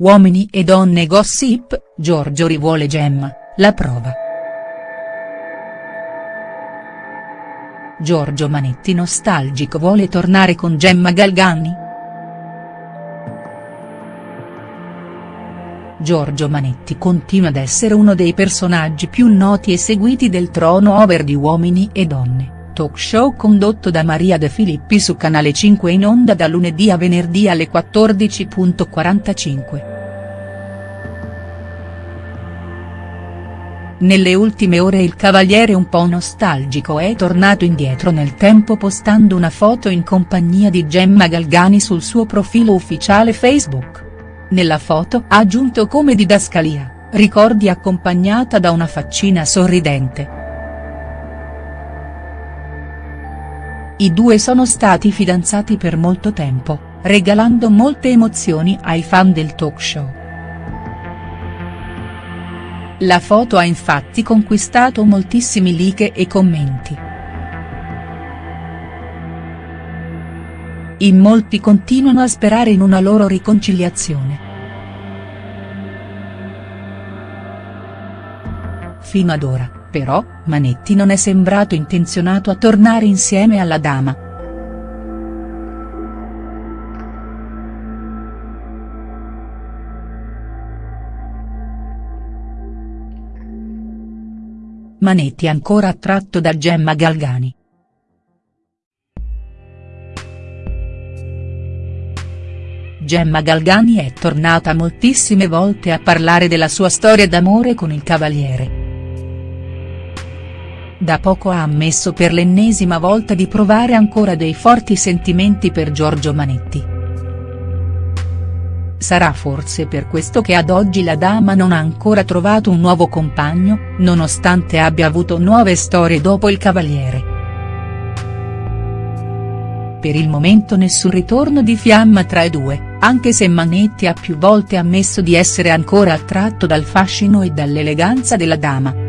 Uomini e donne gossip, Giorgio rivuole Gemma, la prova. Giorgio Manetti nostalgico vuole tornare con Gemma Galgani?. Giorgio Manetti continua ad essere uno dei personaggi più noti e seguiti del trono over di Uomini e Donne talk show condotto da Maria De Filippi su Canale 5 in onda da lunedì a venerdì alle 14.45. Nelle ultime ore il cavaliere un po' nostalgico è tornato indietro nel tempo postando una foto in compagnia di Gemma Galgani sul suo profilo ufficiale Facebook. Nella foto ha aggiunto come didascalia, ricordi accompagnata da una faccina sorridente. I due sono stati fidanzati per molto tempo, regalando molte emozioni ai fan del talk show. La foto ha infatti conquistato moltissimi like e commenti. In molti continuano a sperare in una loro riconciliazione. Fino ad ora, però, Manetti non è sembrato intenzionato a tornare insieme alla dama. Manetti ancora attratto da Gemma Galgani. Gemma Galgani è tornata moltissime volte a parlare della sua storia d'amore con il Cavaliere. Da poco ha ammesso per l'ennesima volta di provare ancora dei forti sentimenti per Giorgio Manetti. Sarà forse per questo che ad oggi la dama non ha ancora trovato un nuovo compagno, nonostante abbia avuto nuove storie dopo il Cavaliere. Per il momento nessun ritorno di fiamma tra i due, anche se Manetti ha più volte ammesso di essere ancora attratto dal fascino e dall'eleganza della dama.